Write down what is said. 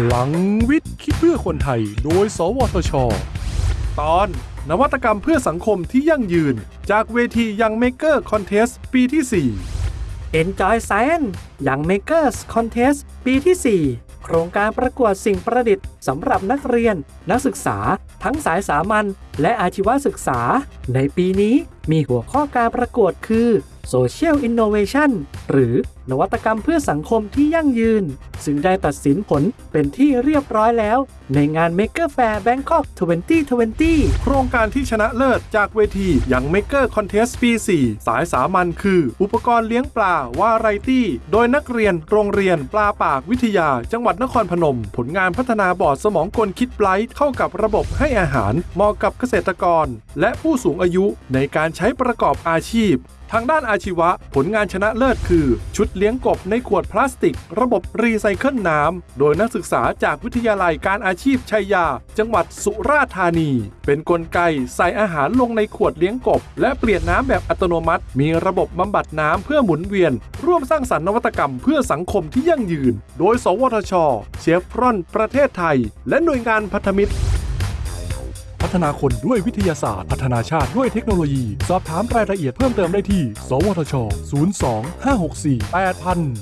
พลังวิทย์คิดเพื่อคนไทย โดย สวทช ตอน นวัตกรรมเพื่อสังคมที่ยั่งยืน จากเวทียั Maker Contest ปีที่ 4 Enjoy Science Young Makers Contest ปีที่ 4 โครงการประกวดสิ่งประดิษฐ์สำหรับนักเรียน นักศึกษา ทั้งสายสามัญและอาชีวศึกษา ในปีนี้มีหัวข้อการประกวดคือ Social Innovation หรือนวัตกรรมเพื่อสังคมที่ยั่งยืน ซึ่งได้ตัดสินผลเป็นที่เรียบร้อยแล้ว ในงาน Maker Faire Bangkok 2020 โครงการที่ชนะเลิศจากเวที Young Maker Contest ปี 4 สายสามัญคือ อุปกรณ์เลี้ยงปลาวาไรตี้ โดยนักเรียนโรงเรียนปลาปากวิทยา จังหวัดนครพนม ผลงานพัฒนาบอร์ดสมองกล KidBright เข้ากับระบบให้อาหารเหมาะกับเกษตรกร และผู้สูงอายุในการใช้ประกอบอาชีพทางด้านอาชีวะ ผลงานชนะเลิศคือ ชุดเลี้ยงกบในขวดพลาสติก ระบบรีไซเคิลน้ำ โดยนักศึกษาจากวิทยาลัยการอาชีพชัยยา จังหวัดสุราษฎร์ธานี เป็นกลไกใส่อาหารลงในขวดเลี้ยงกบ และเปลี่ยนน้ำแบบอัตโนมัติ มีระบบบำบัดน้ำเพื่อหมุนเวียน ร่วมสร้างสรรค์นวัตกรรมเพื่อสังคมที่ยั่งยืน โดย สวทช เชฟรอน ประเทศไทย และหน่วยงานพันธมิตรพัฒนาคนด้วยวิทยาศาสตร์ พัฒนาชาติด้วยเทคโนโลยี สอบถามรายละเอียดเพิ่มเติมได้ที่ สวทช 02 564 8000